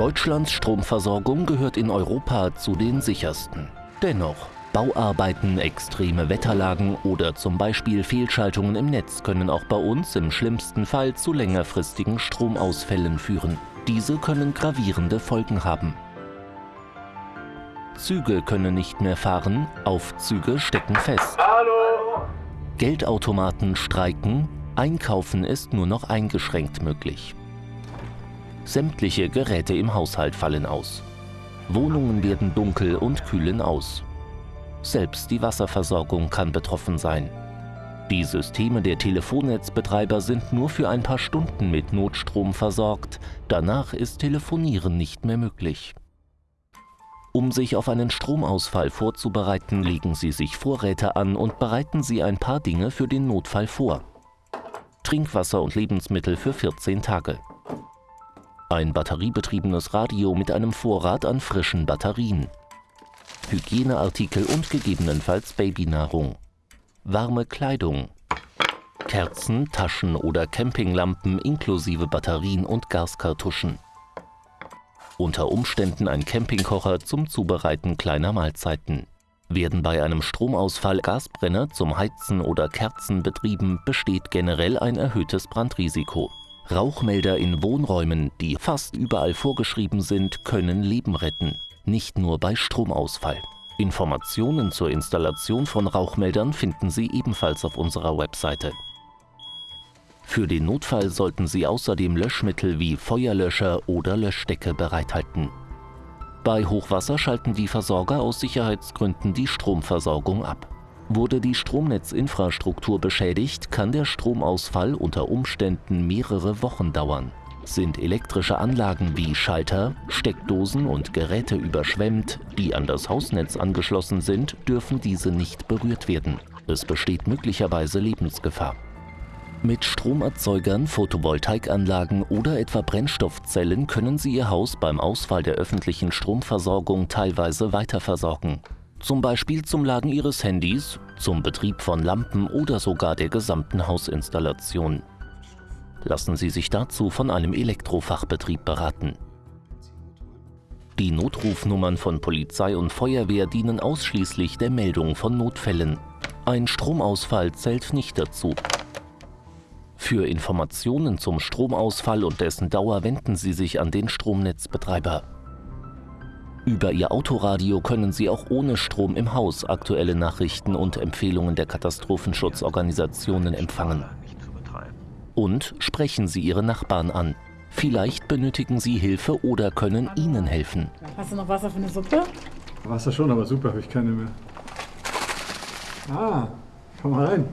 Deutschlands Stromversorgung gehört in Europa zu den sichersten. Dennoch, Bauarbeiten, extreme Wetterlagen oder zum Beispiel Fehlschaltungen im Netz können auch bei uns im schlimmsten Fall zu längerfristigen Stromausfällen führen. Diese können gravierende Folgen haben. Züge können nicht mehr fahren, Aufzüge stecken fest. Hallo. Geldautomaten streiken, Einkaufen ist nur noch eingeschränkt möglich. Sämtliche Geräte im Haushalt fallen aus. Wohnungen werden dunkel und kühlen aus. Selbst die Wasserversorgung kann betroffen sein. Die Systeme der Telefonnetzbetreiber sind nur für ein paar Stunden mit Notstrom versorgt, danach ist Telefonieren nicht mehr möglich. Um sich auf einen Stromausfall vorzubereiten, legen Sie sich Vorräte an und bereiten Sie ein paar Dinge für den Notfall vor. Trinkwasser und Lebensmittel für 14 Tage. Ein batteriebetriebenes Radio mit einem Vorrat an frischen Batterien. Hygieneartikel und gegebenenfalls Babynahrung. Warme Kleidung. Kerzen, Taschen oder Campinglampen inklusive Batterien und Gaskartuschen unter Umständen ein Campingkocher zum Zubereiten kleiner Mahlzeiten. Werden bei einem Stromausfall Gasbrenner zum Heizen oder Kerzen betrieben, besteht generell ein erhöhtes Brandrisiko. Rauchmelder in Wohnräumen, die fast überall vorgeschrieben sind, können Leben retten, nicht nur bei Stromausfall. Informationen zur Installation von Rauchmeldern finden Sie ebenfalls auf unserer Webseite. Für den Notfall sollten Sie außerdem Löschmittel wie Feuerlöscher oder Löschdecke bereithalten. Bei Hochwasser schalten die Versorger aus Sicherheitsgründen die Stromversorgung ab. Wurde die Stromnetzinfrastruktur beschädigt, kann der Stromausfall unter Umständen mehrere Wochen dauern. Sind elektrische Anlagen wie Schalter, Steckdosen und Geräte überschwemmt, die an das Hausnetz angeschlossen sind, dürfen diese nicht berührt werden. Es besteht möglicherweise Lebensgefahr. Mit Stromerzeugern, Photovoltaikanlagen oder etwa Brennstoffzellen können Sie Ihr Haus beim Ausfall der öffentlichen Stromversorgung teilweise weiterversorgen. Zum Beispiel zum Laden Ihres Handys, zum Betrieb von Lampen oder sogar der gesamten Hausinstallation. Lassen Sie sich dazu von einem Elektrofachbetrieb beraten. Die Notrufnummern von Polizei und Feuerwehr dienen ausschließlich der Meldung von Notfällen. Ein Stromausfall zählt nicht dazu. Für Informationen zum Stromausfall und dessen Dauer wenden Sie sich an den Stromnetzbetreiber. Über Ihr Autoradio können Sie auch ohne Strom im Haus aktuelle Nachrichten und Empfehlungen der Katastrophenschutzorganisationen empfangen. Und sprechen Sie Ihre Nachbarn an. Vielleicht benötigen Sie Hilfe oder können Ihnen helfen. Hast du noch Wasser für eine Suppe? Wasser schon, aber Suppe habe ich keine mehr. Ah, komm mal rein.